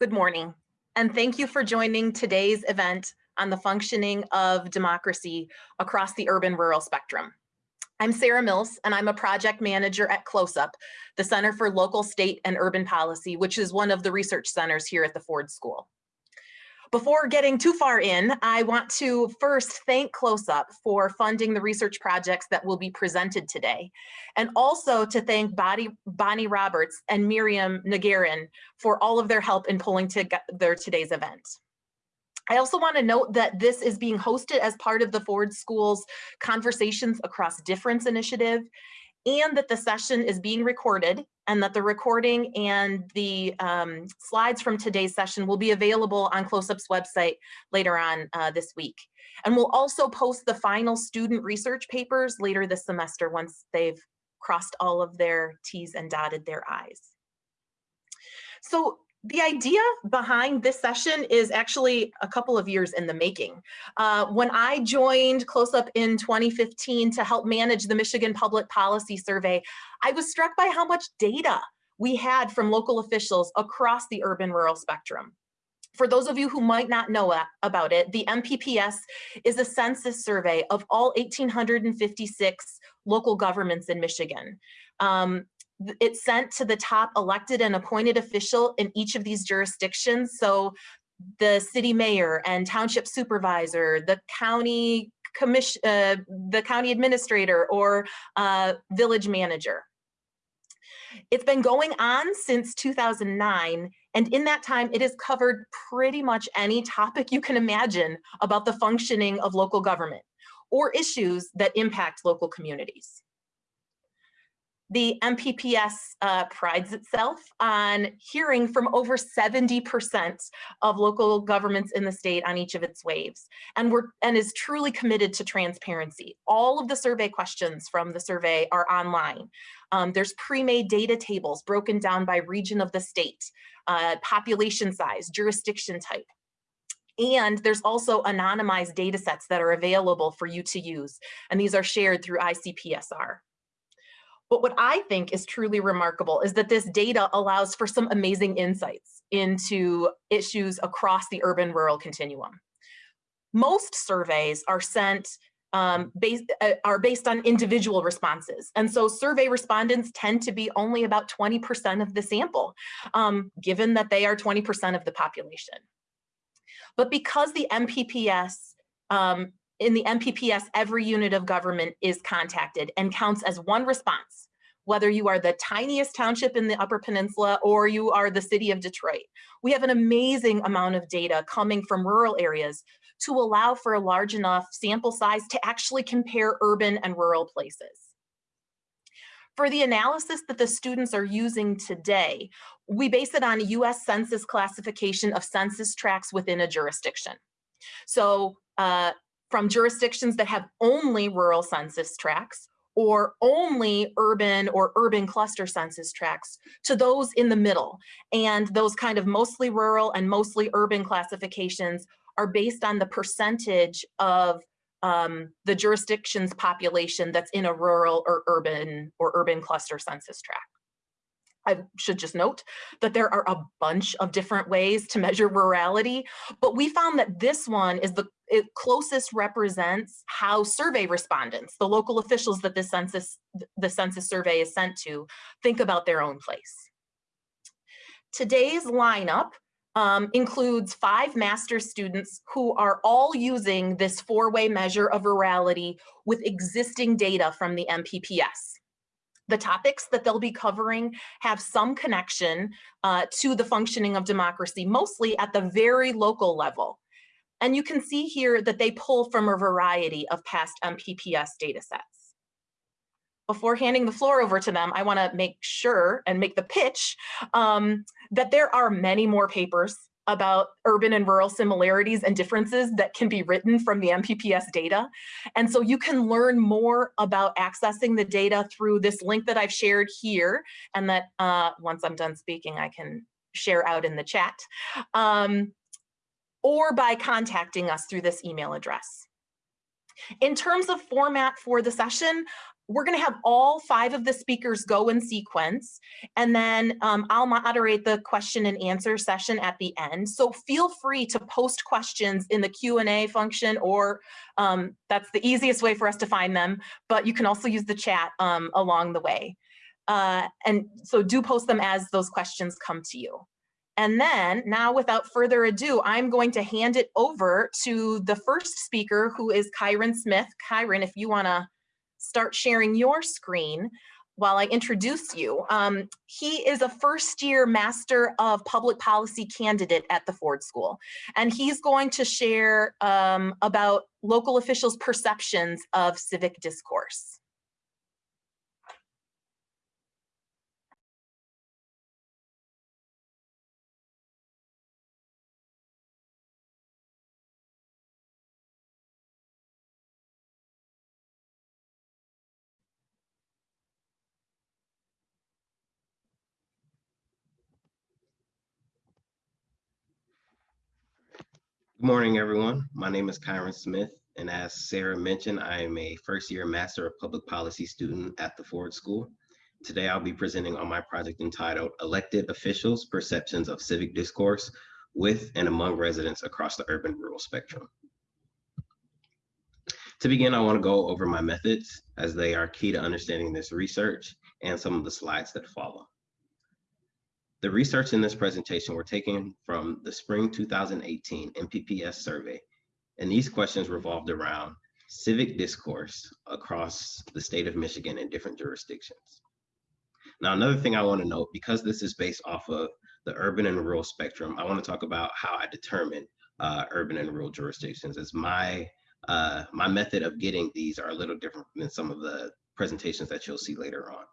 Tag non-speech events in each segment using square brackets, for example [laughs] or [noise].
Good morning, and thank you for joining today's event on the functioning of democracy across the urban-rural spectrum. I'm Sarah Mills, and I'm a project manager at CLOSUP, the Center for Local, State, and Urban Policy, which is one of the research centers here at the Ford School. Before getting too far in, I want to first thank CLOSUP for funding the research projects that will be presented today, and also to thank Bonnie, Roberts and Miriam Nagarin for all of their help in pulling together today's event. I also want to note that this is being hosted as part of the Ford School's Conversations Across Difference initiative, and that the session is being recorded and that the recording and the um, slides from today's session will be available on CLOSUP's website later on uh, this week. And we'll also post the final student research papers later this semester once they've crossed all of their T's and dotted their I's. So the idea behind this session is actually a couple of years in the making. Uh, when I joined CLOSUP in 2015 to help manage the Michigan Public Policy Survey, I was struck by how much data we had from local officials across the urban-rural spectrum. For those of you who might not know about it, the MPPS is a census survey of all 1,856 local governments in Michigan. Um, it's sent to the top elected and appointed official in each of these jurisdictions. So the city mayor and township supervisor, the county commission, uh, the county administrator or uh, village manager. It's been going on since 2009, and in that time, it has covered pretty much any topic you can imagine about the functioning of local government or issues that impact local communities. The MPPS uh, prides itself on hearing from over 70% of local governments in the state on each of its waves and, we're, and is truly committed to transparency. All of the survey questions from the survey are online. Um, there's pre-made data tables broken down by region of the state, uh, population size, jurisdiction type. And there's also anonymized data sets that are available for you to use. And these are shared through ICPSR. But what I think is truly remarkable is that this data allows for some amazing insights into issues across the urban-rural continuum. Most surveys are sent um, based, uh, are based on individual responses. And so survey respondents tend to be only about 20% of the sample, um, given that they are 20% of the population. But because the MPPS um, in the MPPS, every unit of government is contacted and counts as one response, whether you are the tiniest township in the Upper Peninsula or you are the city of Detroit. We have an amazing amount of data coming from rural areas to allow for a large enough sample size to actually compare urban and rural places. For the analysis that the students are using today, we base it on US Census classification of census tracts within a jurisdiction. So uh, from jurisdictions that have only rural census tracts or only urban or urban cluster census tracts to those in the middle. And those kind of mostly rural and mostly urban classifications are based on the percentage of um, the jurisdiction's population that's in a rural or urban or urban cluster census tract. I should just note that there are a bunch of different ways to measure rurality, but we found that this one is the it closest represents how survey respondents, the local officials that the census, the census survey is sent to, think about their own place. Today's lineup um, includes five master's students who are all using this four-way measure of rurality with existing data from the MPPS. The topics that they'll be covering have some connection uh, to the functioning of democracy, mostly at the very local level. And you can see here that they pull from a variety of past MPPS data sets. Before handing the floor over to them, I wanna make sure and make the pitch um, that there are many more papers about urban and rural similarities and differences that can be written from the MPPS data. And so you can learn more about accessing the data through this link that I've shared here and that uh, once I'm done speaking, I can share out in the chat, um, or by contacting us through this email address. In terms of format for the session, we're going to have all five of the speakers go in sequence, and then um, I'll moderate the question and answer session at the end. So feel free to post questions in the Q&A function, or um, that's the easiest way for us to find them, but you can also use the chat um, along the way. Uh, and so do post them as those questions come to you. And then now without further ado, I'm going to hand it over to the first speaker who is Kyron Smith. Kyron, if you wanna start sharing your screen while I introduce you. Um, he is a first year Master of Public Policy candidate at the Ford School. And he's going to share um, about local officials' perceptions of civic discourse. Good morning, everyone. My name is Kyron Smith, and as Sarah mentioned, I am a first year Master of Public Policy student at the Ford School. Today, I'll be presenting on my project entitled Elected Officials, Perceptions of Civic Discourse with and among residents across the urban rural spectrum. To begin, I wanna go over my methods as they are key to understanding this research and some of the slides that follow. The research in this presentation were taken from the spring 2018 MPPS survey, and these questions revolved around civic discourse across the state of Michigan in different jurisdictions. Now, another thing I wanna note, because this is based off of the urban and rural spectrum, I wanna talk about how I determine uh, urban and rural jurisdictions as my, uh, my method of getting these are a little different than some of the presentations that you'll see later on.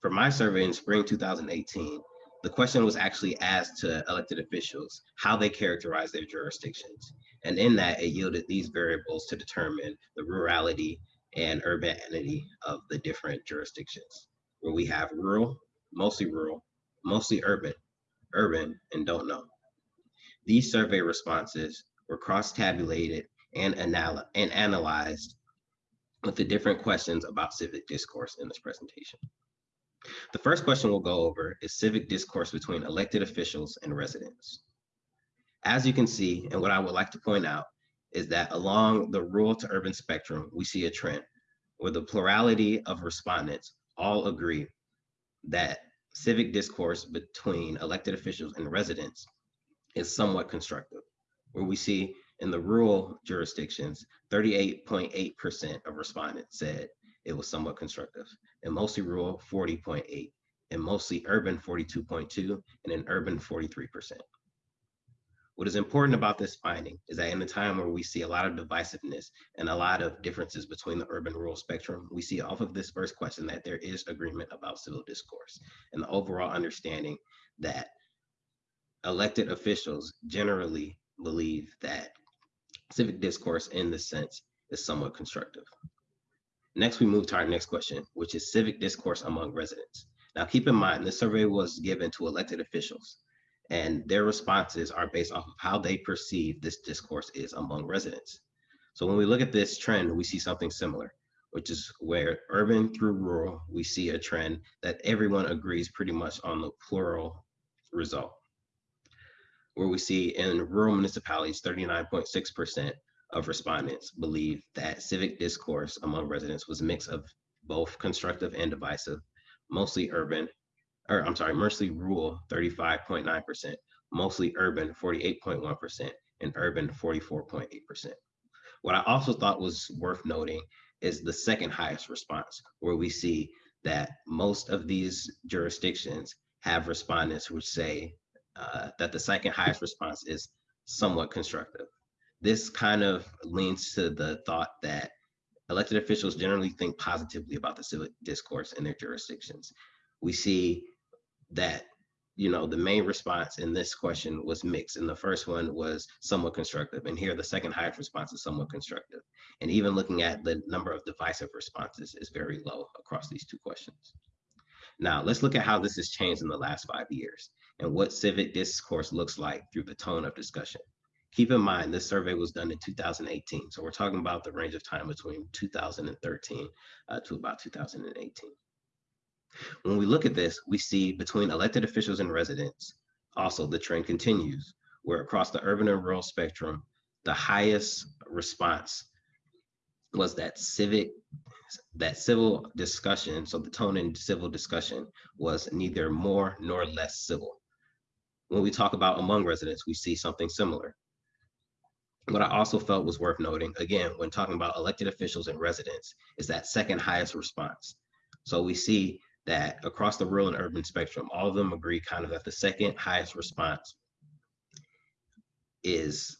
For my survey in spring 2018, the question was actually asked to elected officials how they characterize their jurisdictions. And in that, it yielded these variables to determine the rurality and urbanity of the different jurisdictions, where we have rural, mostly rural, mostly urban, urban, and don't know. These survey responses were cross-tabulated and, anal and analyzed with the different questions about civic discourse in this presentation. The first question we'll go over is civic discourse between elected officials and residents. As you can see, and what I would like to point out is that along the rural to urban spectrum, we see a trend where the plurality of respondents all agree that civic discourse between elected officials and residents is somewhat constructive, where we see in the rural jurisdictions, 38.8% of respondents said it was somewhat constructive. And mostly rural, 40.8, and mostly urban, 42.2, and in urban, 43%. What is important about this finding is that in a time where we see a lot of divisiveness and a lot of differences between the urban rural spectrum, we see off of this first question that there is agreement about civil discourse and the overall understanding that elected officials generally believe that civic discourse in this sense is somewhat constructive. Next, we move to our next question, which is civic discourse among residents. Now, keep in mind, this survey was given to elected officials, and their responses are based off of how they perceive this discourse is among residents. So when we look at this trend, we see something similar, which is where urban through rural, we see a trend that everyone agrees pretty much on the plural result. Where we see in rural municipalities, 39.6% of respondents believe that civic discourse among residents was a mix of both constructive and divisive, mostly urban, or I'm sorry, mostly rural, 35.9%, mostly urban, 48.1%, and urban, 44.8%. What I also thought was worth noting is the second highest response, where we see that most of these jurisdictions have respondents who say uh, that the second highest response is somewhat constructive. This kind of leans to the thought that elected officials generally think positively about the civic discourse in their jurisdictions. We see that you know the main response in this question was mixed and the first one was somewhat constructive and here the second highest response is somewhat constructive. And even looking at the number of divisive responses is very low across these two questions. Now let's look at how this has changed in the last five years and what civic discourse looks like through the tone of discussion Keep in mind, this survey was done in 2018. So we're talking about the range of time between 2013 uh, to about 2018. When we look at this, we see between elected officials and residents, also the trend continues, where across the urban and rural spectrum, the highest response was that civic that civil discussion so the tone in civil discussion was neither more nor less civil when we talk about among residents we see something similar what i also felt was worth noting again when talking about elected officials and residents is that second highest response so we see that across the rural and urban spectrum all of them agree kind of that the second highest response is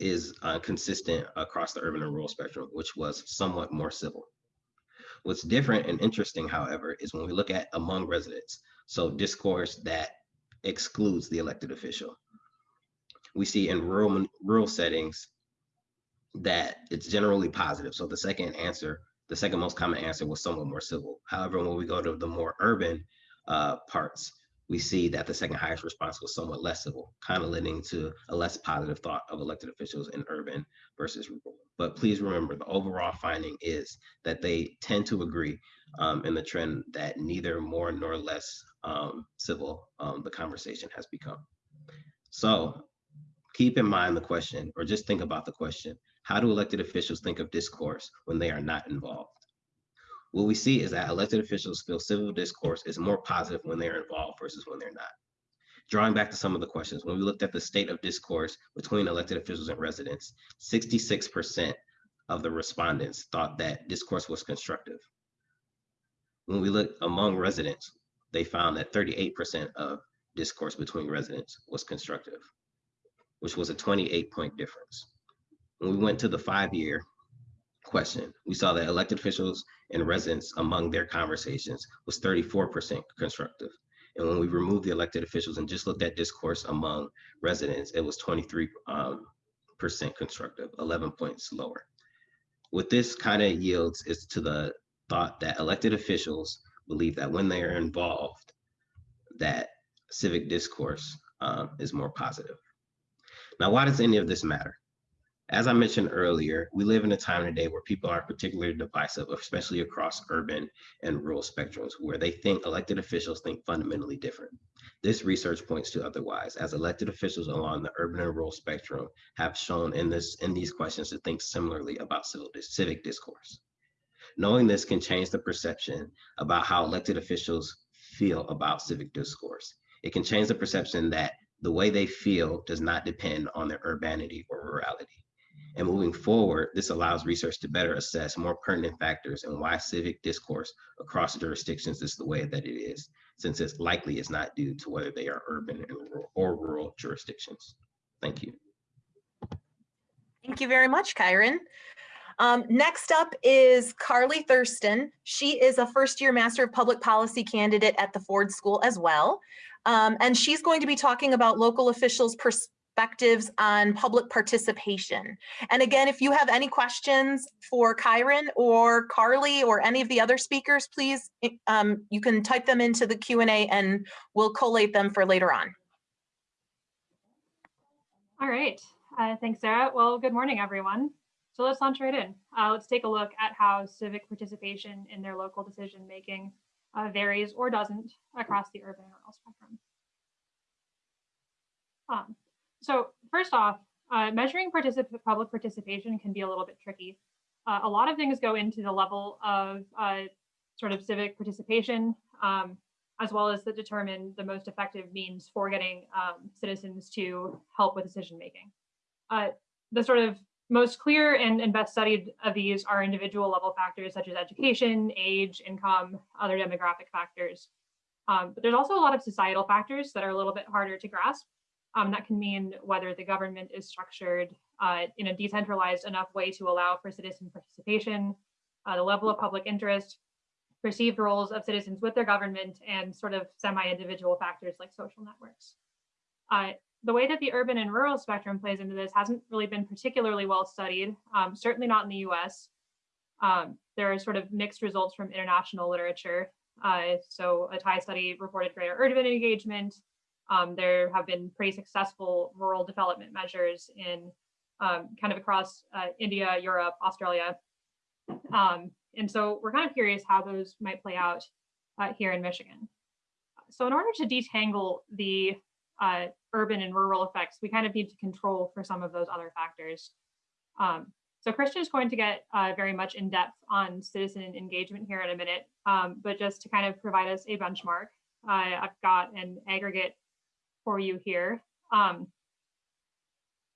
is uh, consistent across the urban and rural spectrum, which was somewhat more civil. What's different and interesting, however, is when we look at among residents, so discourse that excludes the elected official. We see in rural, rural settings that it's generally positive. So the second answer, the second most common answer was somewhat more civil. However, when we go to the more urban uh, parts, we see that the second highest response was somewhat less civil, kind of leading to a less positive thought of elected officials in urban versus rural. But please remember, the overall finding is that they tend to agree um, in the trend that neither more nor less um, civil um, the conversation has become. So keep in mind the question, or just think about the question, how do elected officials think of discourse when they are not involved? what we see is that elected officials feel civil discourse is more positive when they're involved versus when they're not. Drawing back to some of the questions, when we looked at the state of discourse between elected officials and residents, 66% of the respondents thought that discourse was constructive. When we looked among residents, they found that 38% of discourse between residents was constructive, which was a 28 point difference. When we went to the five year question, we saw that elected officials and residents among their conversations was 34% constructive. And when we removed the elected officials and just looked at discourse among residents, it was 23% um, constructive, 11 points lower. What this kind of yields is to the thought that elected officials believe that when they are involved, that civic discourse um, is more positive. Now, why does any of this matter? As I mentioned earlier, we live in a time today where people are particularly divisive, especially across urban and rural spectrums, where they think elected officials think fundamentally different. This research points to otherwise, as elected officials along the urban and rural spectrum have shown in this in these questions to think similarly about civil civic discourse. Knowing this can change the perception about how elected officials feel about civic discourse. It can change the perception that the way they feel does not depend on their urbanity or rurality. And moving forward, this allows research to better assess more pertinent factors and why civic discourse across jurisdictions is the way that it is, since it's likely is not due to whether they are urban or rural jurisdictions. Thank you. Thank you very much, Kyron. Um, next up is Carly Thurston. She is a first year Master of Public Policy candidate at the Ford School as well. Um, and she's going to be talking about local officials' perspectives on public participation. And again, if you have any questions for Kyron or Carly or any of the other speakers, please, um, you can type them into the Q&A and we'll collate them for later on. All right, uh, thanks, Sarah. Well, good morning, everyone. So let's launch right in. Uh, let's take a look at how civic participation in their local decision making uh, varies or doesn't across the urban and rural spectrum. Um, so first off, uh, measuring particip public participation can be a little bit tricky. Uh, a lot of things go into the level of uh, sort of civic participation, um, as well as to determine the most effective means for getting um, citizens to help with decision making. Uh, the sort of most clear and, and best studied of these are individual level factors such as education, age, income, other demographic factors. Um, but there's also a lot of societal factors that are a little bit harder to grasp. Um, that can mean whether the government is structured uh, in a decentralized enough way to allow for citizen participation, uh, the level of public interest, perceived roles of citizens with their government, and sort of semi-individual factors like social networks. Uh, the way that the urban and rural spectrum plays into this hasn't really been particularly well studied, um, certainly not in the US. Um, there are sort of mixed results from international literature. Uh, so a Thai study reported greater urban engagement, Um, there have been pretty successful rural development measures in um, kind of across uh, India, Europe, Australia. Um, and so we're kind of curious how those might play out uh, here in Michigan. So in order to detangle the uh, urban and rural effects, we kind of need to control for some of those other factors. Um, so Christian is going to get uh, very much in depth on citizen engagement here in a minute, um, but just to kind of provide us a benchmark, uh, I've got an aggregate for you here. Um,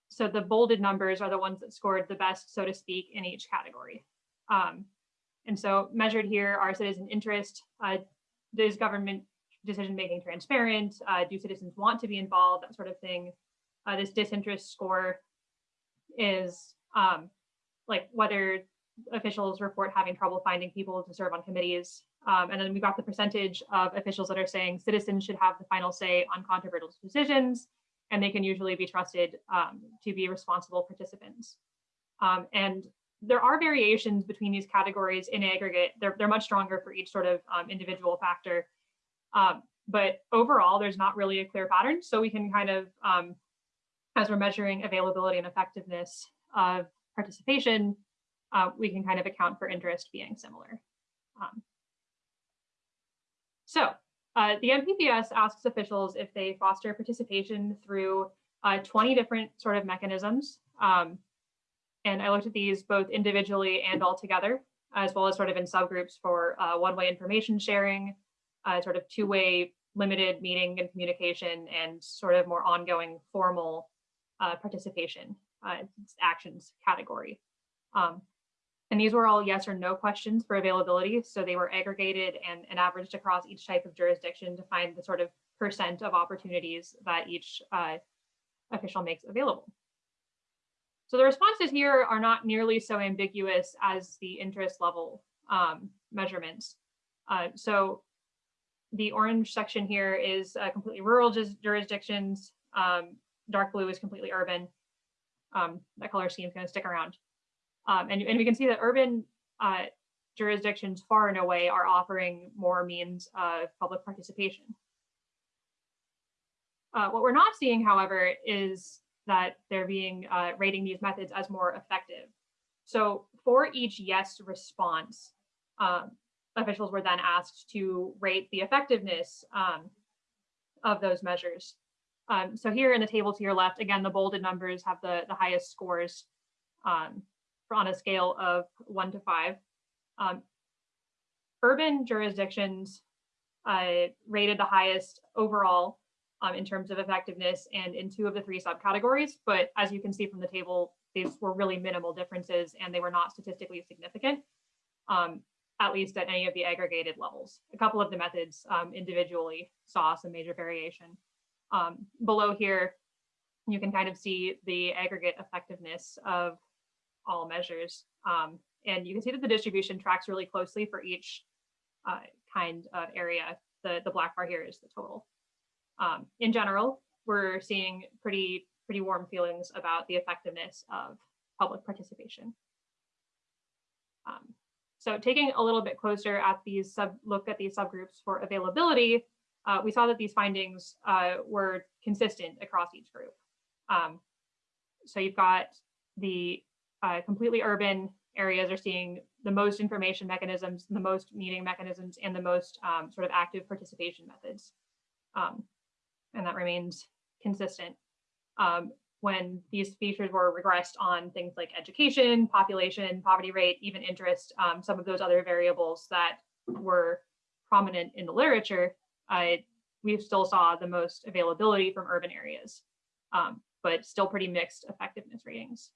so the bolded numbers are the ones that scored the best, so to speak, in each category. Um, and so measured here are citizen interest, uh, government decision making transparent, uh, do citizens want to be involved, that sort of thing. Uh, this disinterest score is um, like whether officials report having trouble finding people to serve on committees. Um, and then we've got the percentage of officials that are saying citizens should have the final say on controversial decisions, and they can usually be trusted um, to be responsible participants. Um, and there are variations between these categories in aggregate. They're, they're much stronger for each sort of um, individual factor. Um, but overall, there's not really a clear pattern. So we can kind of, um, as we're measuring availability and effectiveness of participation, uh, we can kind of account for interest being similar. Um, so uh, the MPPS asks officials if they foster participation through uh, 20 different sort of mechanisms. Um, and I looked at these both individually and all together, as well as sort of in subgroups for uh, one-way information sharing, uh, sort of two-way limited meeting and communication, and sort of more ongoing formal uh, participation uh, actions category. Um, and these were all yes or no questions for availability. So they were aggregated and, and averaged across each type of jurisdiction to find the sort of percent of opportunities that each uh, official makes available. So the responses here are not nearly so ambiguous as the interest level um, measurements. Uh, so the orange section here is uh, completely rural jurisdictions. Um, dark blue is completely urban. Um, that color scheme is going to stick around. Um, and, and we can see that urban uh, jurisdictions far and away are offering more means of public participation. Uh, what we're not seeing, however, is that they're being uh, rating these methods as more effective. So for each yes response, um, officials were then asked to rate the effectiveness um, of those measures. Um, so here in the table to your left, again, the bolded numbers have the, the highest scores um, on a scale of one to five. Um, urban jurisdictions uh, rated the highest overall um, in terms of effectiveness and in two of the three subcategories. But as you can see from the table, these were really minimal differences and they were not statistically significant, um, at least at any of the aggregated levels. A couple of the methods um, individually saw some major variation. Um, below here, you can kind of see the aggregate effectiveness of all measures. Um, and you can see that the distribution tracks really closely for each uh, kind of area. The, the black bar here is the total. Um, in general, we're seeing pretty, pretty warm feelings about the effectiveness of public participation. Um, so taking a little bit closer at these sub look at these subgroups for availability, uh, we saw that these findings uh, were consistent across each group. Um, so you've got the uh, completely urban areas are seeing the most information mechanisms, the most meeting mechanisms, and the most um, sort of active participation methods. Um, and that remains consistent. When these features were regressed on things like education, population, poverty rate, even interest, um, some of those other variables that were prominent in the literature, uh, we still saw the most availability from urban areas, um, but still pretty mixed effectiveness ratings.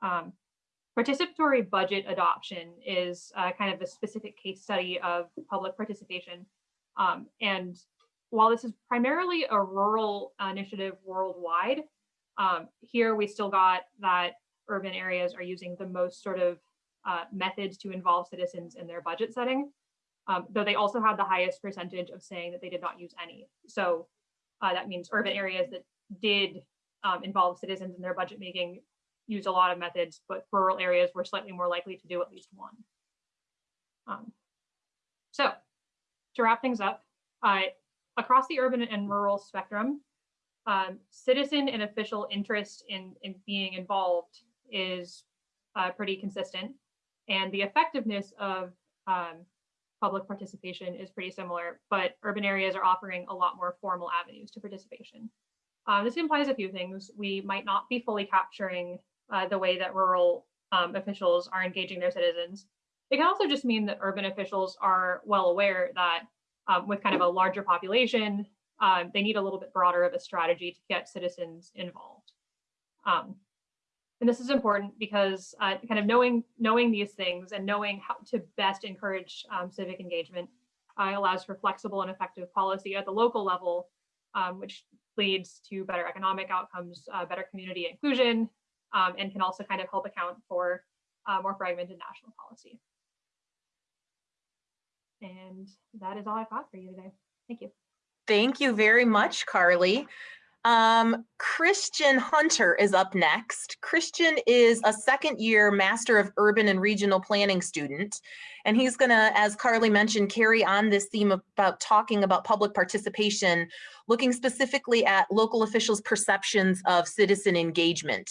Um, participatory budget adoption is uh, kind of a specific case study of public participation. Um, and while this is primarily a rural initiative worldwide, um, here we still got that urban areas are using the most sort of uh, methods to involve citizens in their budget setting, um, though they also had the highest percentage of saying that they did not use any. So uh, that means urban areas that did um, involve citizens in their budget making used a lot of methods, but rural areas were slightly more likely to do at least one. Um, so to wrap things up, uh, across the urban and rural spectrum, um, citizen and official interest in, in being involved is uh, pretty consistent. And the effectiveness of um, public participation is pretty similar, but urban areas are offering a lot more formal avenues to participation. Um, this implies a few things. We might not be fully capturing uh, the way that rural um, officials are engaging their citizens. It can also just mean that urban officials are well aware that um, with kind of a larger population, um, they need a little bit broader of a strategy to get citizens involved. Um, and this is important because uh, kind of knowing knowing these things and knowing how to best encourage um, civic engagement uh, allows for flexible and effective policy at the local level, um, which leads to better economic outcomes, uh, better community inclusion, um, and can also kind of help account for uh, more fragmented national policy. And that is all I've got for you today. Thank you. Thank you very much, Carly. Um, Christian Hunter is up next. Christian is a second year Master of Urban and Regional Planning student. And he's gonna, as Carly mentioned, carry on this theme about talking about public participation, looking specifically at local officials' perceptions of citizen engagement.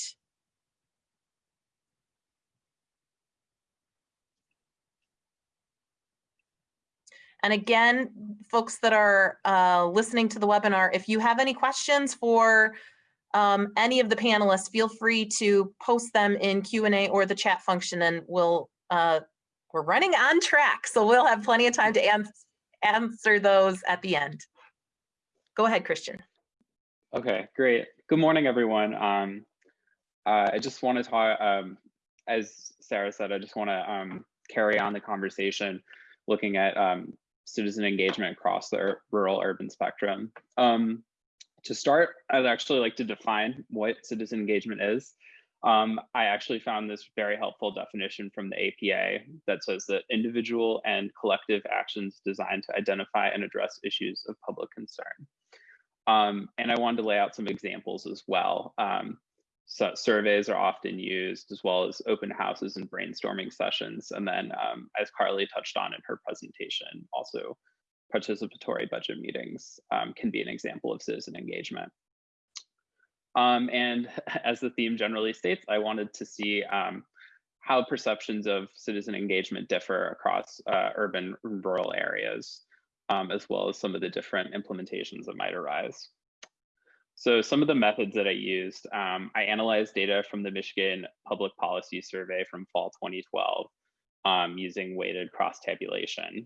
And again, folks that are uh, listening to the webinar, if you have any questions for um, any of the panelists, feel free to post them in Q&A or the chat function and we'll, uh, we're running on track. So we'll have plenty of time to ans answer those at the end. Go ahead, Christian. Okay, great. Good morning, everyone. Um, uh, I just want to talk, um, as Sarah said, I just want to um, carry on the conversation looking at um, citizen engagement across the rural urban spectrum. Um, to start, I'd actually like to define what citizen engagement is. Um, I actually found this very helpful definition from the APA that says that individual and collective actions designed to identify and address issues of public concern. Um, and I wanted to lay out some examples as well. Um, so surveys are often used as well as open houses and brainstorming sessions. And then um, as Carly touched on in her presentation, also participatory budget meetings um, can be an example of citizen engagement. Um, and [laughs] as the theme generally states, I wanted to see um, how perceptions of citizen engagement differ across uh, urban and rural areas, um, as well as some of the different implementations that might arise. So some of the methods that I used, um, I analyzed data from the Michigan Public Policy Survey from fall 2012 um, using weighted cross tabulation.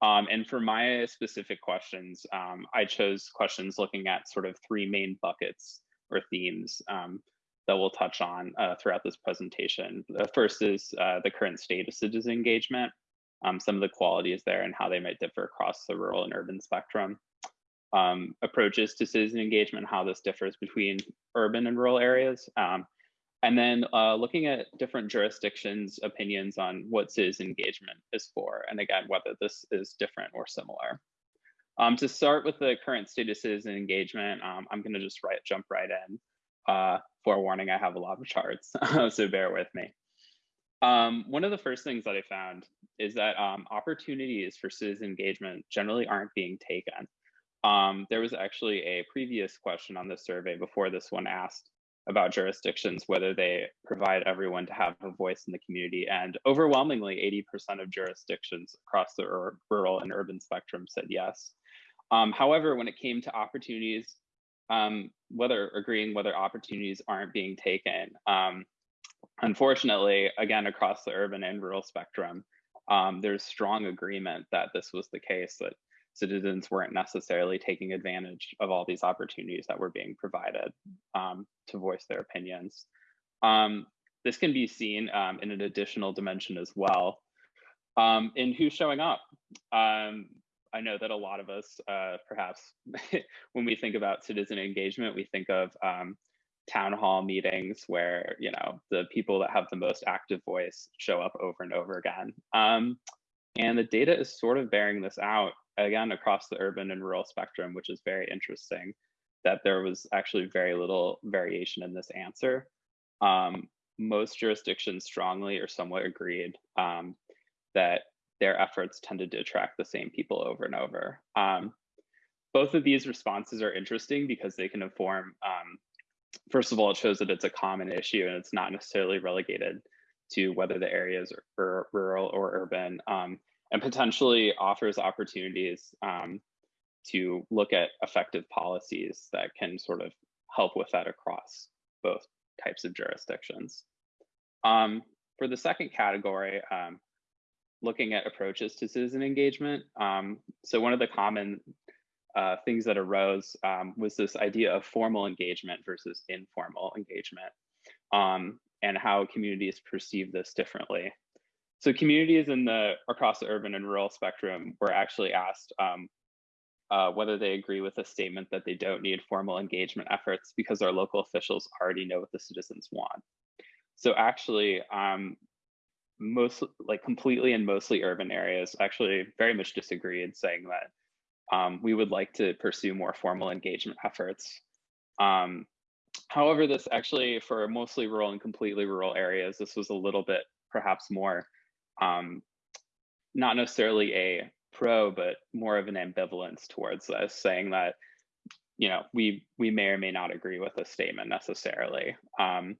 Um, and for my specific questions, um, I chose questions looking at sort of three main buckets or themes um, that we'll touch on uh, throughout this presentation. The first is uh, the current state of citizen engagement, um, some of the qualities there and how they might differ across the rural and urban spectrum um, approaches to citizen engagement, how this differs between urban and rural areas. Um, and then uh, looking at different jurisdictions' opinions on what citizen engagement is for, and again, whether this is different or similar. Um, to start with the current state of citizen engagement, um, I'm gonna just right, jump right in. Uh, forewarning, I have a lot of charts, [laughs] so bear with me. Um, one of the first things that I found is that um, opportunities for citizen engagement generally aren't being taken. Um, there was actually a previous question on the survey before this one asked about jurisdictions, whether they provide everyone to have a voice in the community. And overwhelmingly, 80% of jurisdictions across the rural and urban spectrum said yes. Um, however, when it came to opportunities, um, whether agreeing whether opportunities aren't being taken, um, unfortunately, again, across the urban and rural spectrum, um, there's strong agreement that this was the case, that citizens weren't necessarily taking advantage of all these opportunities that were being provided um, to voice their opinions. Um, this can be seen um, in an additional dimension as well um, in who's showing up. Um, I know that a lot of us, uh, perhaps [laughs] when we think about citizen engagement, we think of um, town hall meetings where you know the people that have the most active voice show up over and over again. and the data is sort of bearing this out again across the urban and rural spectrum, which is very interesting that there was actually very little variation in this answer. Um, most jurisdictions strongly or somewhat agreed um, that their efforts tended to attract the same people over and over. Um, both of these responses are interesting because they can inform, um, first of all, it shows that it's a common issue and it's not necessarily relegated to whether the areas are rural or urban, um, and potentially offers opportunities um, to look at effective policies that can sort of help with that across both types of jurisdictions. Um, for the second category, um, looking at approaches to citizen engagement. Um, so one of the common uh, things that arose um, was this idea of formal engagement versus informal engagement um, and how communities perceive this differently. So communities in the across the urban and rural spectrum were actually asked um, uh, whether they agree with the statement that they don't need formal engagement efforts because our local officials already know what the citizens want. So actually, um, most like completely and mostly urban areas actually very much disagreed, saying that um, we would like to pursue more formal engagement efforts. Um, however, this actually for mostly rural and completely rural areas, this was a little bit perhaps more um, not necessarily a pro, but more of an ambivalence towards this, saying that you know we we may or may not agree with a statement necessarily. Um,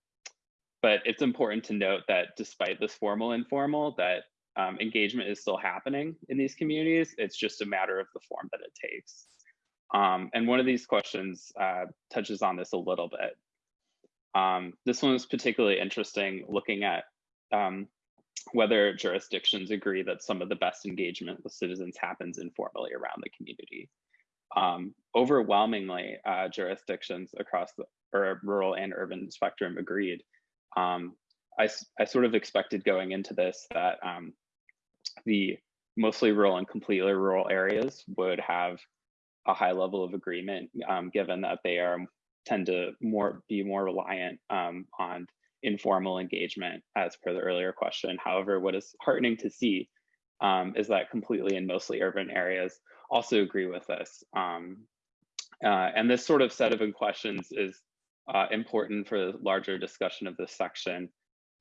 but it's important to note that despite this formal informal, that um, engagement is still happening in these communities. It's just a matter of the form that it takes. Um, and one of these questions uh, touches on this a little bit. Um, this one is particularly interesting looking at um, whether jurisdictions agree that some of the best engagement with citizens happens informally around the community. Um, overwhelmingly, uh, jurisdictions across the or rural and urban spectrum agreed. Um, I, I sort of expected going into this that um, the mostly rural and completely rural areas would have a high level of agreement, um, given that they are tend to more be more reliant um, on informal engagement as per the earlier question. However, what is heartening to see um, is that completely and mostly urban areas also agree with this. Um, uh, and this sort of set of questions is uh, important for the larger discussion of this section,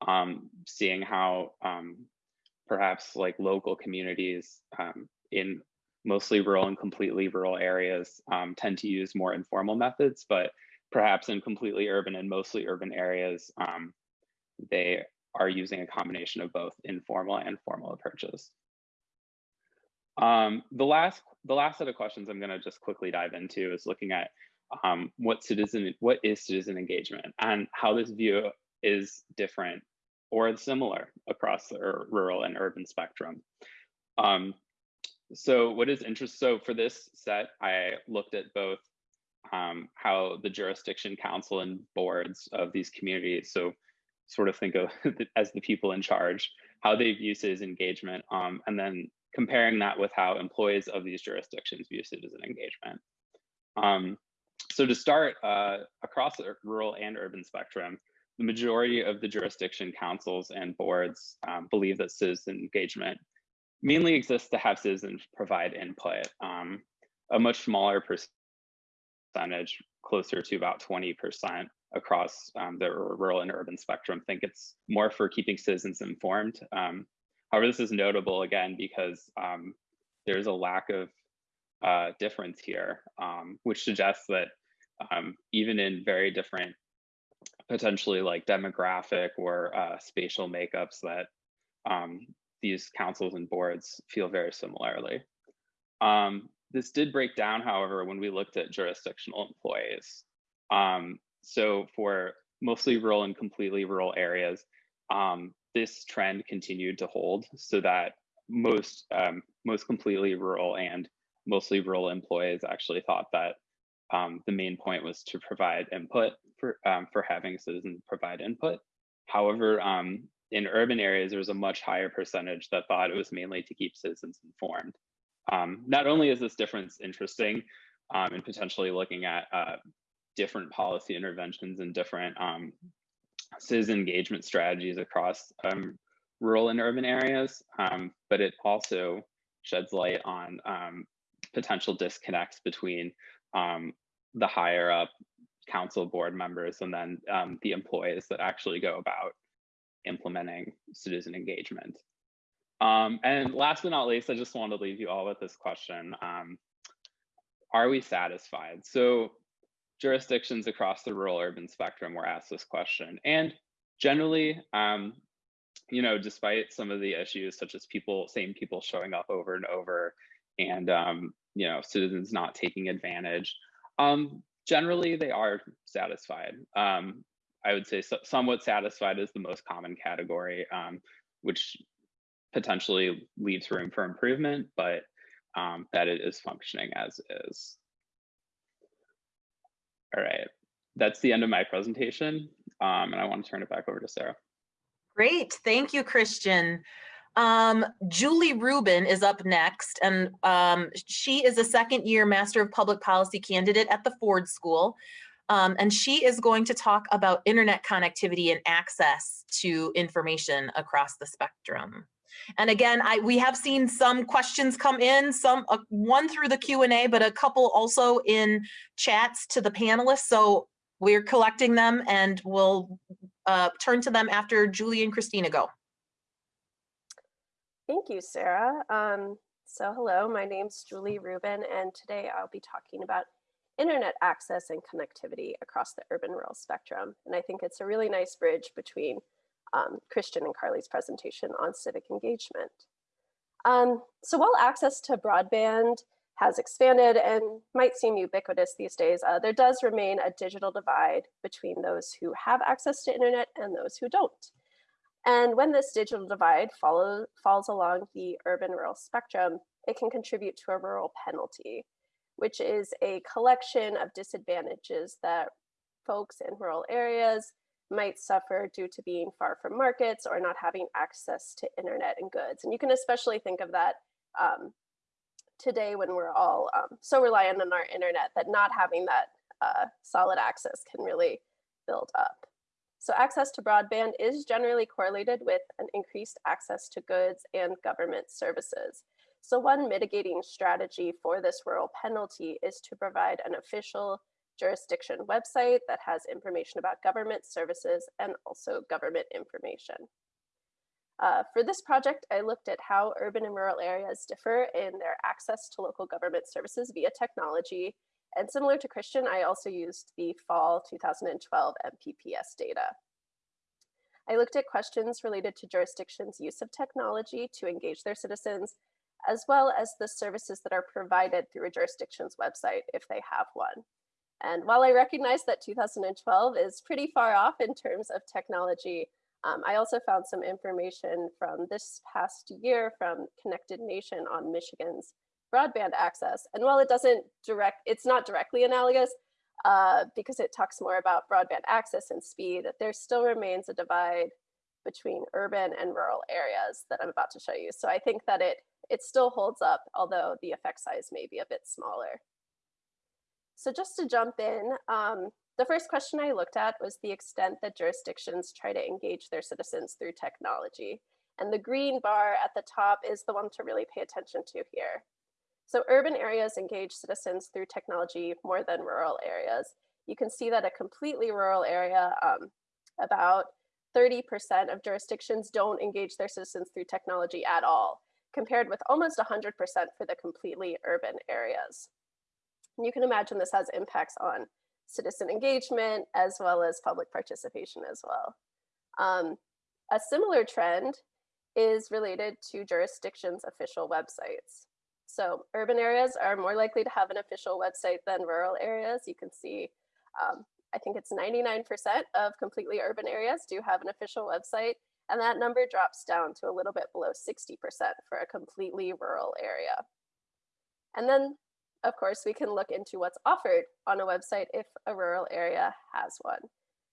um, seeing how um, perhaps like local communities um, in mostly rural and completely rural areas um, tend to use more informal methods, but perhaps in completely urban and mostly urban areas, um, they are using a combination of both informal and formal approaches. Um, the last the last set of questions I'm going to just quickly dive into is looking at um, what citizen what is citizen engagement and how this view is different or similar across the rural and urban spectrum. Um, so what is interest? So for this set, I looked at both um, how the jurisdiction council and boards of these communities, so sort of think of [laughs] as the people in charge, how they view citizen engagement, um, and then comparing that with how employees of these jurisdictions view citizen engagement. Um, so to start, uh, across the rural and urban spectrum, the majority of the jurisdiction councils and boards um, believe that citizen engagement mainly exists to have citizens provide input. Um, a much smaller percentage, closer to about 20% across um, the rural and urban spectrum, think it's more for keeping citizens informed. Um, however, this is notable again because um, there's a lack of uh, difference here, um, which suggests that um, even in very different, potentially like demographic or uh, spatial makeups, that um, these councils and boards feel very similarly. Um, this did break down, however, when we looked at jurisdictional employees. Um, so for mostly rural and completely rural areas, um, this trend continued to hold so that most um, most completely rural and mostly rural employees actually thought that um, the main point was to provide input for um, for having citizens provide input. However, um, in urban areas, there was a much higher percentage that thought it was mainly to keep citizens informed. Um, not only is this difference interesting um, and potentially looking at uh, different policy interventions and different um, citizen engagement strategies across rural and urban areas, but it also sheds light on potential disconnects between um, the higher up council board members and then um, the employees that actually go about implementing citizen engagement. Um, and last but not least, I just want to leave you all with this question. Um, are we satisfied? So jurisdictions across the rural urban spectrum were asked this question. And generally, um, you know, despite some of the issues such as people, same people showing up over and over and, um, you know, citizens not taking advantage, um, generally they are satisfied. Um, I would say so, somewhat satisfied is the most common category, which potentially leaves room for improvement, but um, that it is functioning as is. All right, that's the end of my presentation. Um, and I want to turn it back over to Sarah. Great, thank you, Christian. Um, Julie Rubin is up next, and um, she is a second year Master of Public Policy candidate at the Ford School. Um, and she is going to talk about internet connectivity and access to information across the spectrum. And again, I we have seen some questions come in, some uh, one through the Q&A, but a couple also in chats to the panelists. So we're collecting them and we'll uh, turn to them after Julie and Christina go. Thank you, Sarah. Um, so hello, my name's Julie Rubin, and today I'll be talking about internet access and connectivity across the urban rural spectrum. And I think it's a really nice bridge between um, Christian and Carly's presentation on civic engagement. Um, so while access to broadband has expanded and might seem ubiquitous these days, uh, there does remain a digital divide between those who have access to internet and those who don't. And when this digital divide follow, falls along the urban rural spectrum, it can contribute to a rural penalty, which is a collection of disadvantages that folks in rural areas might suffer due to being far from markets or not having access to internet and goods. And you can especially think of that um, today when we're all um, so reliant on our internet that not having that uh, solid access can really build up. So access to broadband is generally correlated with an increased access to goods and government services. So one mitigating strategy for this rural penalty is to provide an official jurisdiction website that has information about government services and also government information. Uh, for this project, I looked at how urban and rural areas differ in their access to local government services via technology. And similar to Christian, I also used the fall 2012 MPPS data. I looked at questions related to jurisdictions' use of technology to engage their citizens, as well as the services that are provided through a jurisdiction's website if they have one. And while I recognize that 2012 is pretty far off in terms of technology, um, I also found some information from this past year from Connected Nation on Michigan's broadband access. And while it doesn't direct, it's not directly analogous uh, because it talks more about broadband access and speed, there still remains a divide between urban and rural areas that I'm about to show you. So I think that it, it still holds up, although the effect size may be a bit smaller. So just to jump in, um, the first question I looked at was the extent that jurisdictions try to engage their citizens through technology. And the green bar at the top is the one to really pay attention to here. So urban areas engage citizens through technology more than rural areas. You can see that a completely rural area, um, about 30% of jurisdictions don't engage their citizens through technology at all, compared with almost 100% for the completely urban areas. And you can imagine this has impacts on citizen engagement as well as public participation as well. Um, a similar trend is related to jurisdictions' official websites. So urban areas are more likely to have an official website than rural areas. You can see, um, I think it's 99% of completely urban areas do have an official website, and that number drops down to a little bit below 60% for a completely rural area. And then of course, we can look into what's offered on a website if a rural area has one.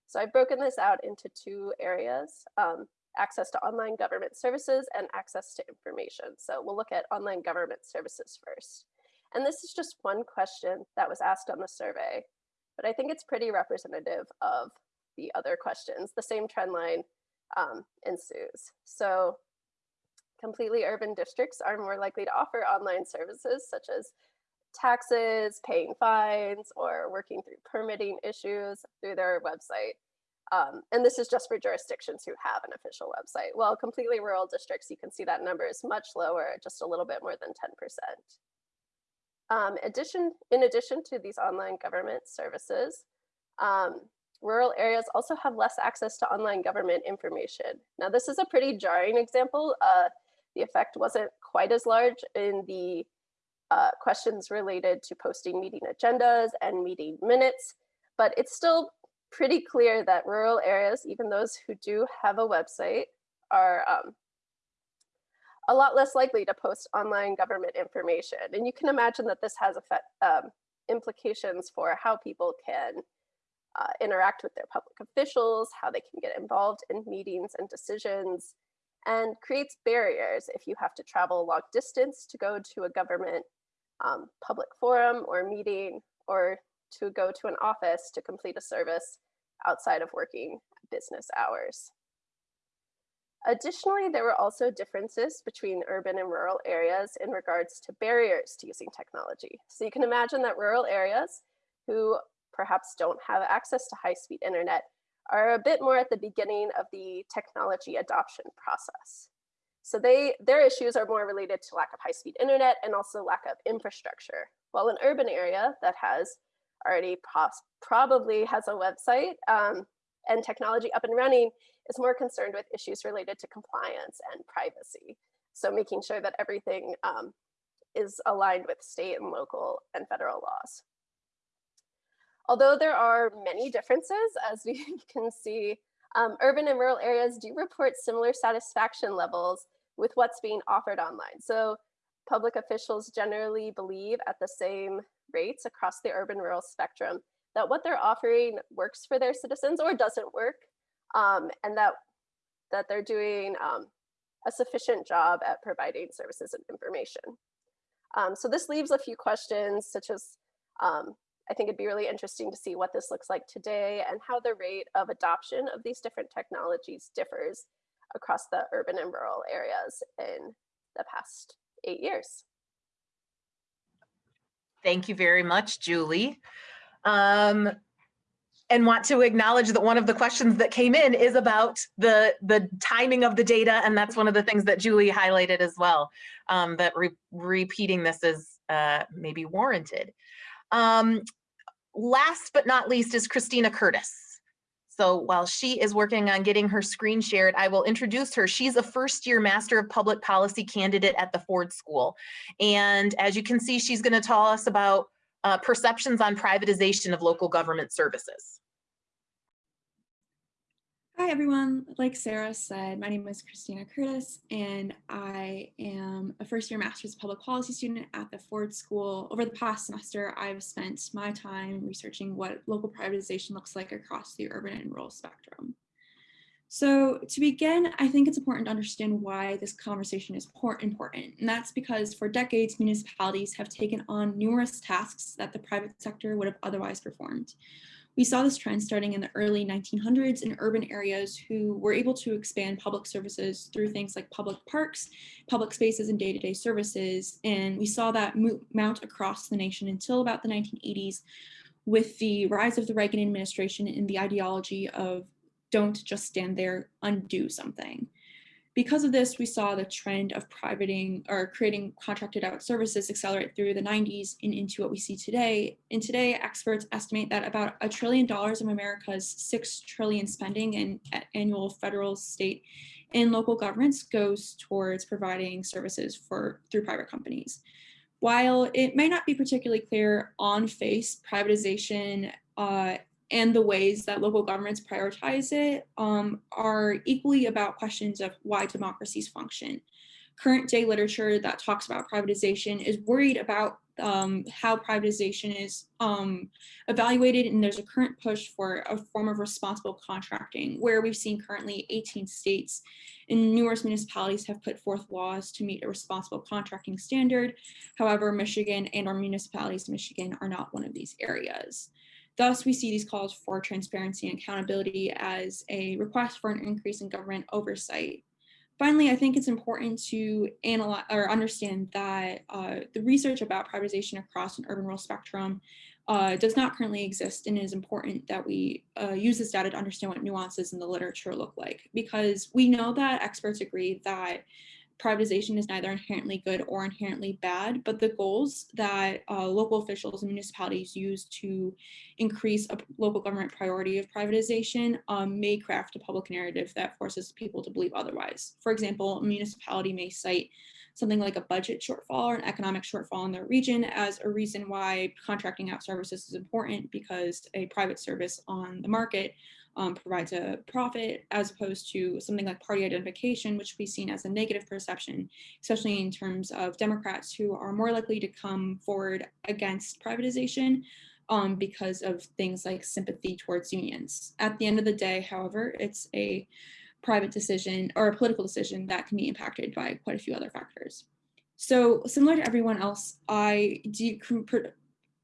So I've broken this out into two areas, um, access to online government services and access to information. So we'll look at online government services first. And this is just one question that was asked on the survey, but I think it's pretty representative of the other questions. The same trend line um, ensues. So completely urban districts are more likely to offer online services such as taxes, paying fines, or working through permitting issues through their website. Um, and this is just for jurisdictions who have an official website. Well, completely rural districts, you can see that number is much lower, just a little bit more than 10%. Um, addition, in addition to these online government services, um, rural areas also have less access to online government information. Now, this is a pretty jarring example. Uh, the effect wasn't quite as large in the uh, questions related to posting meeting agendas and meeting minutes, but it's still pretty clear that rural areas, even those who do have a website, are um, a lot less likely to post online government information. And you can imagine that this has effect, um, implications for how people can uh, interact with their public officials, how they can get involved in meetings and decisions, and creates barriers if you have to travel a long distance to go to a government um, public forum or meeting or to go to an office to complete a service outside of working business hours. Additionally, there were also differences between urban and rural areas in regards to barriers to using technology. So you can imagine that rural areas who perhaps don't have access to high-speed internet are a bit more at the beginning of the technology adoption process. So they their issues are more related to lack of high-speed internet and also lack of infrastructure. While an urban area that has already probably has a website um, and technology up and running is more concerned with issues related to compliance and privacy. So making sure that everything um, is aligned with state and local and federal laws. Although there are many differences, as [laughs] we can see, um, urban and rural areas do report similar satisfaction levels with what's being offered online. So public officials generally believe at the same rates across the urban rural spectrum that what they're offering works for their citizens or doesn't work, um, and that, that they're doing um, a sufficient job at providing services and information. Um, so this leaves a few questions such as, um, I think it'd be really interesting to see what this looks like today and how the rate of adoption of these different technologies differs across the urban and rural areas in the past eight years. Thank you very much, Julie. Um, and want to acknowledge that one of the questions that came in is about the the timing of the data and that's one of the things that Julie highlighted as well um, that re repeating this is uh, maybe warranted. Um, last but not least is Christina Curtis. So while she is working on getting her screen shared, I will introduce her. She's a first year Master of Public Policy candidate at the Ford School. And as you can see, she's gonna tell us about uh, perceptions on privatization of local government services. Hi, everyone. Like Sarah said, my name is Christina Curtis, and I am a first year Master's of Public Policy student at the Ford School. Over the past semester, I've spent my time researching what local privatization looks like across the urban and rural spectrum. So to begin, I think it's important to understand why this conversation is important. And that's because for decades, municipalities have taken on numerous tasks that the private sector would have otherwise performed. We saw this trend starting in the early 1900s in urban areas who were able to expand public services through things like public parks, public spaces, and day-to-day -day services. And we saw that mount across the nation until about the 1980s with the rise of the Reagan administration and the ideology of don't just stand there, undo something. Because of this, we saw the trend of privating or creating contracted out services accelerate through the 90s and into what we see today. And today, experts estimate that about a trillion dollars of America's six trillion spending in annual federal, state, and local governments goes towards providing services for through private companies. While it may not be particularly clear on face, privatization uh, and the ways that local governments prioritize it um, are equally about questions of why democracies function. Current day literature that talks about privatization is worried about um, how privatization is um, evaluated and there's a current push for a form of responsible contracting where we've seen currently 18 states and numerous municipalities have put forth laws to meet a responsible contracting standard. However, Michigan and our municipalities in Michigan are not one of these areas. Thus, we see these calls for transparency and accountability as a request for an increase in government oversight. Finally, I think it's important to analyze or understand that uh, the research about privatization across an urban rural spectrum uh, does not currently exist and it is important that we uh, use this data to understand what nuances in the literature look like because we know that experts agree that privatization is neither inherently good or inherently bad, but the goals that uh, local officials and municipalities use to increase a local government priority of privatization um, may craft a public narrative that forces people to believe otherwise. For example, a municipality may cite something like a budget shortfall or an economic shortfall in their region as a reason why contracting out services is important because a private service on the market um, provides a profit as opposed to something like party identification, which we've seen as a negative perception, especially in terms of Democrats who are more likely to come forward against privatization um, because of things like sympathy towards unions. At the end of the day, however, it's a private decision or a political decision that can be impacted by quite a few other factors. So similar to everyone else, I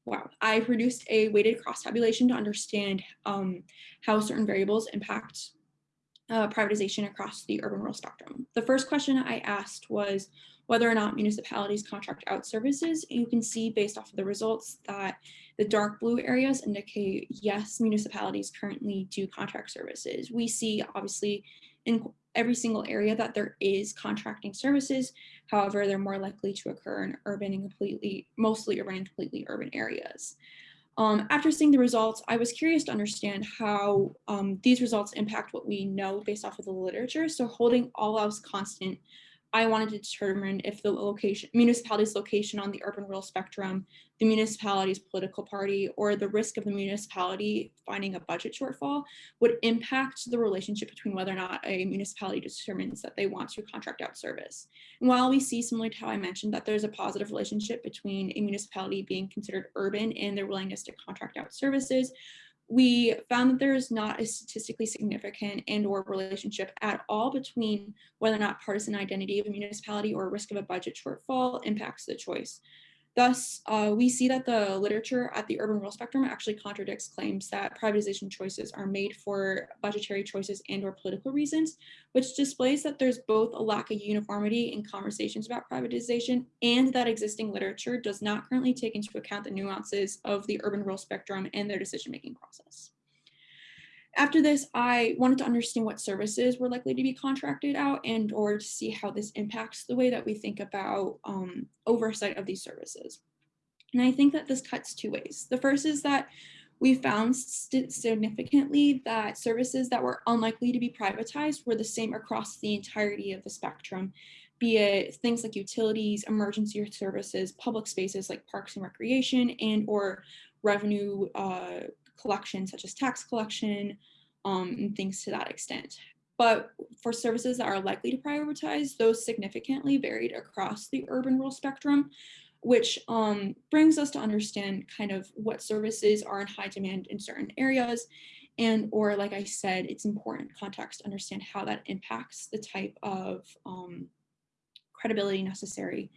wow, I produced a weighted cross tabulation to understand um, how certain variables impact uh, privatization across the urban rural spectrum. The first question I asked was whether or not municipalities contract out services. You can see based off of the results that the dark blue areas indicate yes, municipalities currently do contract services. We see obviously in every single area that there is contracting services. However, they're more likely to occur in urban and completely, mostly urban and completely urban areas. Um, after seeing the results, I was curious to understand how um, these results impact what we know based off of the literature. So holding all else constant, I wanted to determine if the location, municipality's location on the urban rural spectrum, the municipality's political party, or the risk of the municipality finding a budget shortfall would impact the relationship between whether or not a municipality determines that they want to contract out service. And while we see, similar to how I mentioned, that there's a positive relationship between a municipality being considered urban and their willingness to contract out services, we found that there is not a statistically significant and or relationship at all between whether or not partisan identity of a municipality or risk of a budget shortfall impacts the choice. Thus, uh, we see that the literature at the urban rural spectrum actually contradicts claims that privatization choices are made for budgetary choices and or political reasons, which displays that there's both a lack of uniformity in conversations about privatization and that existing literature does not currently take into account the nuances of the urban rural spectrum and their decision-making process. After this, I wanted to understand what services were likely to be contracted out and or to see how this impacts the way that we think about um, oversight of these services. And I think that this cuts two ways. The first is that we found significantly that services that were unlikely to be privatized were the same across the entirety of the spectrum, be it things like utilities, emergency services, public spaces like parks and recreation, and or revenue uh, collection, such as tax collection um, and things to that extent. But for services that are likely to prioritize, those significantly varied across the urban rural spectrum, which um, brings us to understand kind of what services are in high demand in certain areas. And, or like I said, it's important context to understand how that impacts the type of um, credibility necessary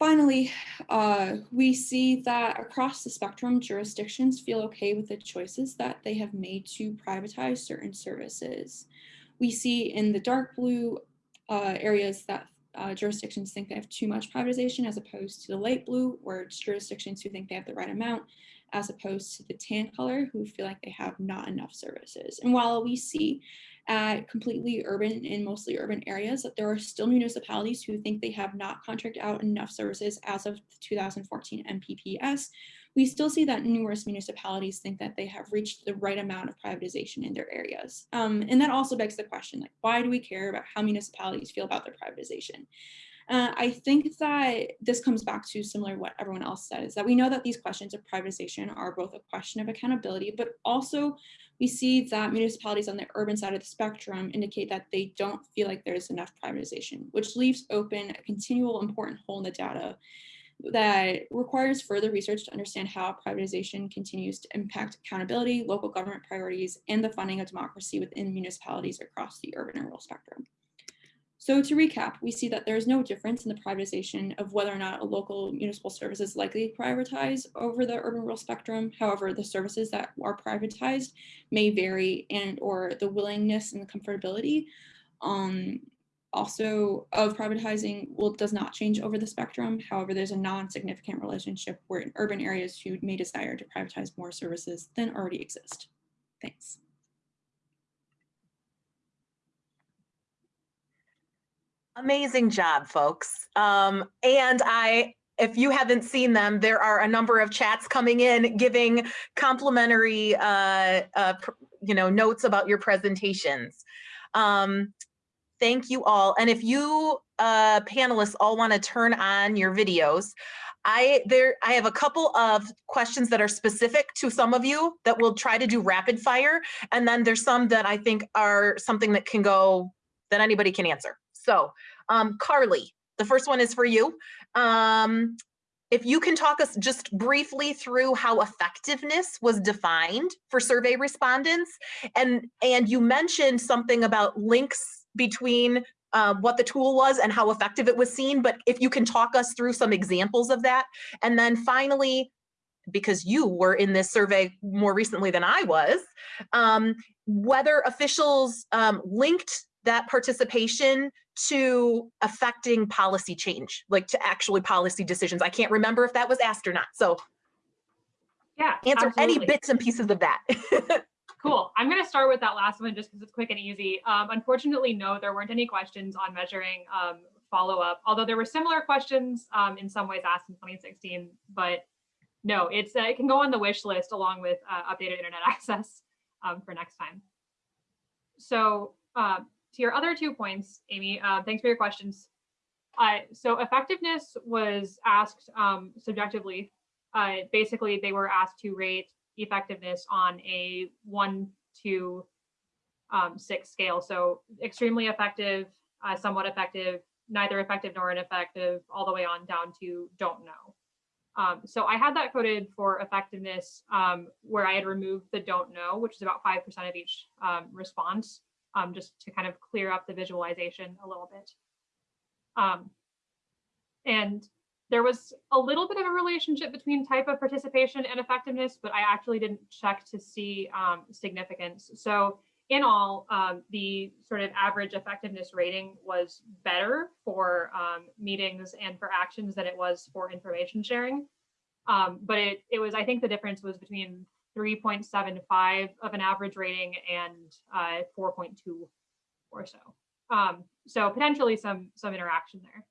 Finally, uh, we see that across the spectrum, jurisdictions feel okay with the choices that they have made to privatize certain services. We see in the dark blue uh, areas that uh, jurisdictions think they have too much privatization as opposed to the light blue, where it's jurisdictions who think they have the right amount, as opposed to the tan color who feel like they have not enough services. And while we see at completely urban and mostly urban areas that there are still municipalities who think they have not contracted out enough services as of 2014 MPPS. We still see that numerous municipalities think that they have reached the right amount of privatization in their areas. Um, and that also begs the question, like, why do we care about how municipalities feel about their privatization? Uh, I think that this comes back to similar what everyone else says, that we know that these questions of privatization are both a question of accountability, but also we see that municipalities on the urban side of the spectrum indicate that they don't feel like there's enough privatization, which leaves open a continual important hole in the data that requires further research to understand how privatization continues to impact accountability, local government priorities, and the funding of democracy within municipalities across the urban and rural spectrum. So to recap, we see that there is no difference in the privatization of whether or not a local municipal service is likely to privatize over the urban rural spectrum. However, the services that are privatized may vary and or the willingness and the comfortability um, also of privatizing will does not change over the spectrum. However, there's a non-significant relationship where in urban areas who may desire to privatize more services than already exist. Thanks. Amazing job, folks. Um, and I, if you haven't seen them, there are a number of chats coming in giving complimentary, uh, uh, you know, notes about your presentations. Um, thank you all. And if you uh, panelists all want to turn on your videos, I there I have a couple of questions that are specific to some of you that we'll try to do rapid fire, and then there's some that I think are something that can go that anybody can answer. So, um, Carly, the first one is for you. Um, if you can talk us just briefly through how effectiveness was defined for survey respondents, and and you mentioned something about links between uh, what the tool was and how effective it was seen, but if you can talk us through some examples of that. And then finally, because you were in this survey more recently than I was, um, whether officials um, linked that participation to affecting policy change, like to actually policy decisions. I can't remember if that was asked or not. So Yeah. answer absolutely. any bits and pieces of that. [laughs] Cool. I'm going to start with that last one just because it's quick and easy. Um, unfortunately, no, there weren't any questions on measuring um, follow up, although there were similar questions um, in some ways asked in 2016. But no, it's uh, it can go on the wish list along with uh, updated internet [laughs] access um, for next time. So uh, to your other two points, Amy, uh, thanks for your questions. Uh, so effectiveness was asked um, subjectively. Uh, basically, they were asked to rate effectiveness on a one to um, six scale. So extremely effective, uh, somewhat effective, neither effective nor ineffective, all the way on down to don't know. Um, so I had that coded for effectiveness um, where I had removed the don't know, which is about 5% of each um, response, um, just to kind of clear up the visualization a little bit. Um, and there was a little bit of a relationship between type of participation and effectiveness, but I actually didn't check to see um, significance. So in all, um, the sort of average effectiveness rating was better for um, meetings and for actions than it was for information sharing. Um, but it, it was, I think the difference was between 3.75 of an average rating and uh, 4.2 or so. Um, so potentially some some interaction there.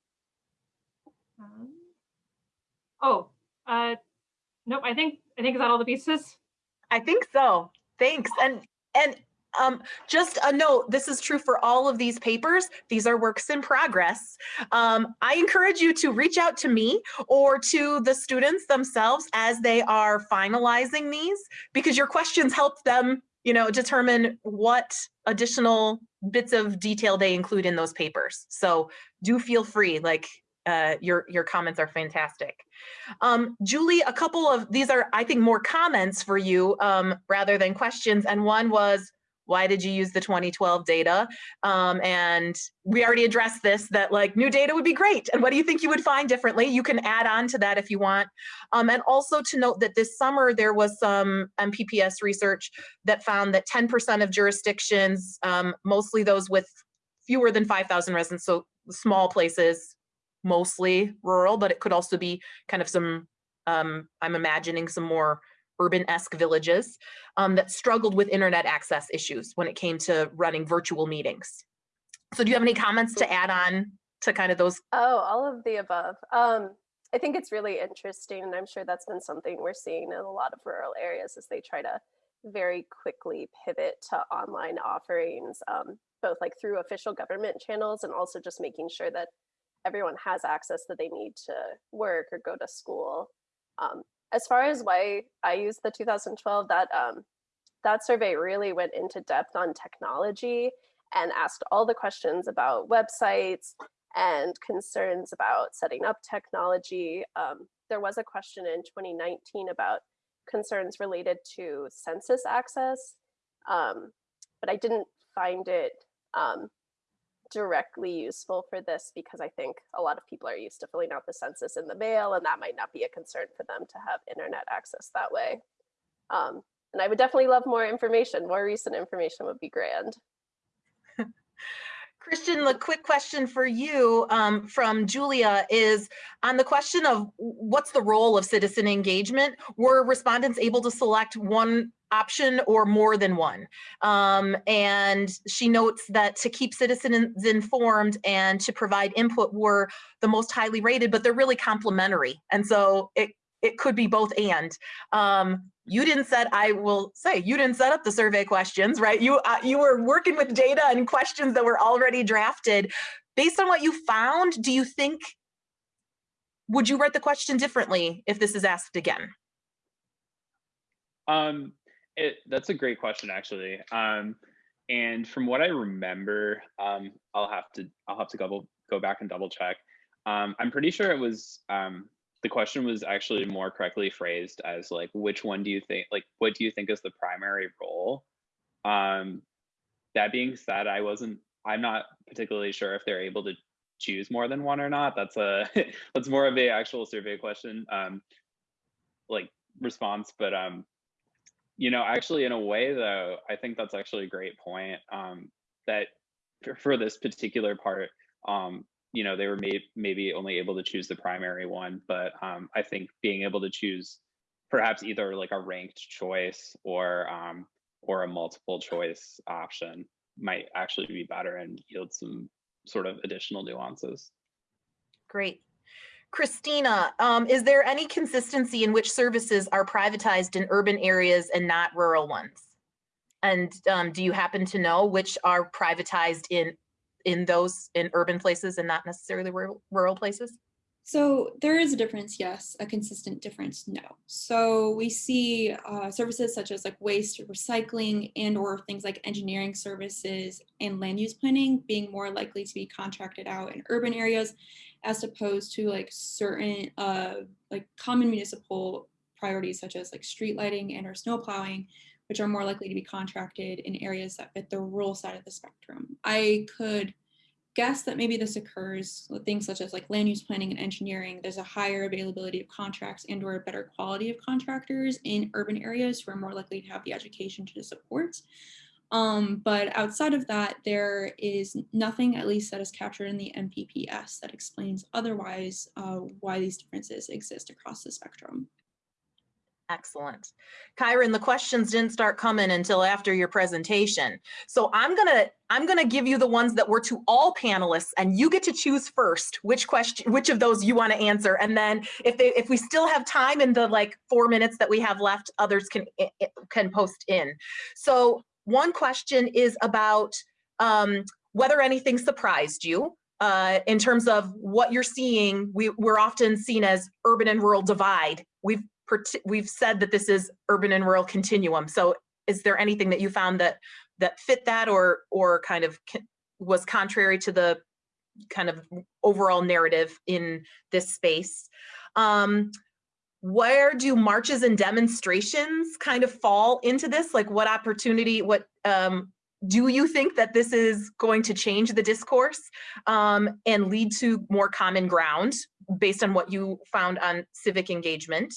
Um, Oh, uh, nope. I think I think is that all the pieces. I think so. Thanks. And and um, just a note, this is true for all of these papers. These are works in progress. Um, I encourage you to reach out to me or to the students themselves as they are finalizing these because your questions help them, you know, determine what additional bits of detail they include in those papers. So do feel free, like uh, your, your comments are fantastic. Um, Julie, a couple of, these are, I think, more comments for you um, rather than questions. And one was, why did you use the 2012 data? Um, and we already addressed this, that like new data would be great. And what do you think you would find differently? You can add on to that if you want. Um, and also to note that this summer there was some MPPS research that found that 10% of jurisdictions, um, mostly those with fewer than 5,000 residents, so small places, mostly rural, but it could also be kind of some, um, I'm imagining some more urban-esque villages um, that struggled with internet access issues when it came to running virtual meetings. So do you have any comments to add on to kind of those? Oh, all of the above. Um, I think it's really interesting, and I'm sure that's been something we're seeing in a lot of rural areas as they try to very quickly pivot to online offerings, um, both like through official government channels and also just making sure that everyone has access that they need to work or go to school. Um, as far as why I used the 2012, that um, that survey really went into depth on technology and asked all the questions about websites and concerns about setting up technology. Um, there was a question in 2019 about concerns related to census access, um, but I didn't find it um, directly useful for this because I think a lot of people are used to filling out the census in the mail and that might not be a concern for them to have internet access that way. Um, and I would definitely love more information. More recent information would be grand. [laughs] Christian, the quick question for you um, from Julia is on the question of what's the role of citizen engagement? Were respondents able to select one option or more than one? Um, and she notes that to keep citizens informed and to provide input were the most highly rated, but they're really complementary. And so it, it could be both and. Um, you didn't set, I will say, you didn't set up the survey questions, right? You, uh, you were working with data and questions that were already drafted. Based on what you found, do you think, would you write the question differently if this is asked again? Um, it, that's a great question, actually. Um, and from what I remember, um, I'll have to I'll have to go go back and double check. Um, I'm pretty sure it was um, the question was actually more correctly phrased as like which one do you think like what do you think is the primary role? Um that being said i wasn't i'm not particularly sure if they're able to choose more than one or not. That's a [laughs] that's more of a actual survey question um like response but um you know actually in a way though i think that's actually a great point um that for, for this particular part um you know they were may- maybe only able to choose the primary one but um, i think being able to choose perhaps either like a ranked choice or um, or a multiple choice option might actually be better and yield some sort of additional nuances Great. Christina, um, is there any consistency in which services are privatized in urban areas and not rural ones? And um, do you happen to know which are privatized in in those in urban places and not necessarily rural, rural places? So there is a difference, yes, a consistent difference, no. So we see uh, services such as like waste recycling and or things like engineering services and land use planning being more likely to be contracted out in urban areas as opposed to like certain uh, like common municipal priorities such as like street lighting and or snow plowing, which are more likely to be contracted in areas that fit the rural side of the spectrum. I could guess that maybe this occurs with things such as like land use planning and engineering. There's a higher availability of contracts and or better quality of contractors in urban areas who are more likely to have the education to support. Um, but outside of that, there is nothing, at least that is captured in the MPPS that explains otherwise uh, why these differences exist across the spectrum. Excellent. Kyron, the questions didn't start coming until after your presentation. So I'm gonna I'm gonna give you the ones that were to all panelists and you get to choose first which question which of those you want to answer. And then if they if we still have time in the like four minutes that we have left, others can can post in. So one question is about um, whether anything surprised you. Uh, in terms of what you're seeing, we, we're often seen as urban and rural divide. We've we've said that this is urban and rural continuum. So is there anything that you found that that fit that or or kind of was contrary to the kind of overall narrative in this space? Um, where do marches and demonstrations kind of fall into this? Like what opportunity, what um, do you think that this is going to change the discourse um, and lead to more common ground based on what you found on civic engagement?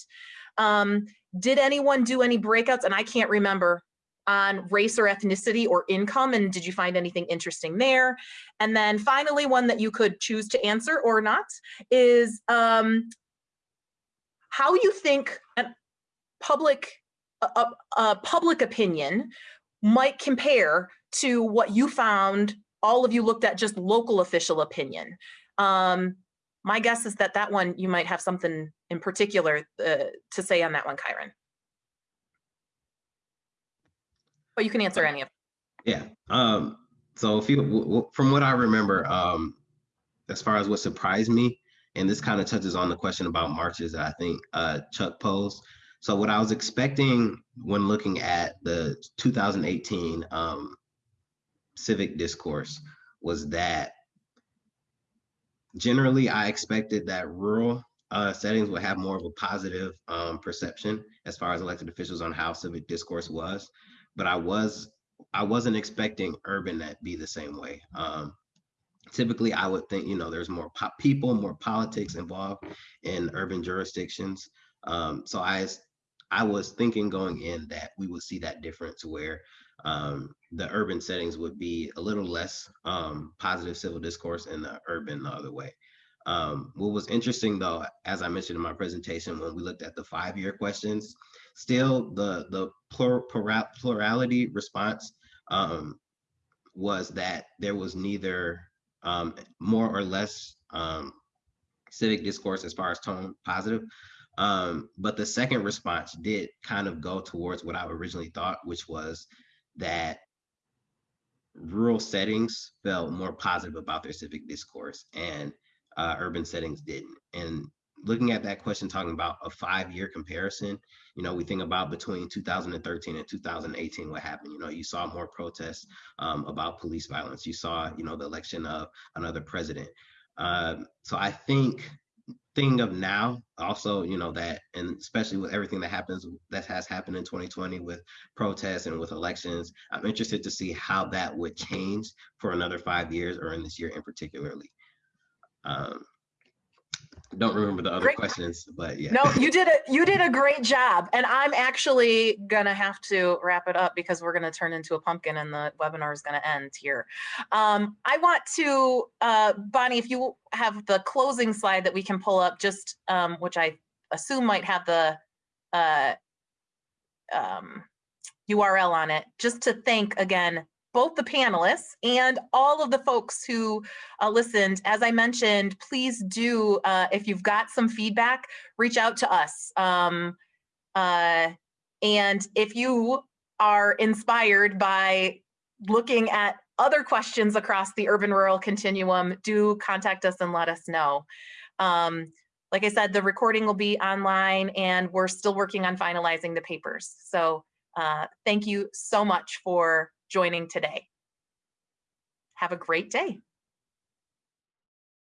Um, did anyone do any breakouts? And I can't remember on race or ethnicity or income. And did you find anything interesting there? And then finally, one that you could choose to answer or not is um, how you think public uh, uh, public opinion might compare to what you found all of you looked at just local official opinion. Um, my guess is that that one you might have something in particular uh, to say on that one, Kyron. But you can answer any of them. Yeah. Um, so if you, from what I remember, um, as far as what surprised me, and this kind of touches on the question about marches I think uh, Chuck posed. So what I was expecting when looking at the 2018 um, civic discourse was that generally I expected that rural uh, settings would have more of a positive um, perception as far as elected officials on how civic discourse was, but I was I wasn't expecting urban that be the same way. Um, typically, I would think you know there's more people, more politics involved in urban jurisdictions. Um, so I I was thinking going in that we would see that difference where um, the urban settings would be a little less um, positive civil discourse and the urban the other way. Um, what was interesting though, as I mentioned in my presentation, when we looked at the five-year questions, still the, the plur plural, plurality response um, was that there was neither um, more or less um, civic discourse as far as tone positive. Um, but the second response did kind of go towards what I originally thought, which was that rural settings felt more positive about their civic discourse and uh, urban settings didn't. And looking at that question, talking about a five-year comparison, you know, we think about between 2013 and 2018, what happened. You know, you saw more protests um, about police violence. You saw, you know, the election of another president. Um, so I think thing of now also you know that and especially with everything that happens that has happened in 2020 with protests and with elections i'm interested to see how that would change for another five years or in this year in particularly. Um don't remember the other Great. questions but yeah No, you did a [laughs] you did a great job, and I'm actually gonna have to wrap it up because we're gonna turn into a pumpkin and the webinar is gonna end here. Um, I want to, uh, Bonnie, if you have the closing slide that we can pull up, just um, which I assume might have the uh, um, URL on it, just to thank again both the panelists and all of the folks who uh, listened. As I mentioned, please do, uh, if you've got some feedback, reach out to us. Um, uh, and if you are inspired by looking at other questions across the urban rural continuum, do contact us and let us know. Um, like I said, the recording will be online and we're still working on finalizing the papers. So uh, thank you so much for joining today. Have a great day.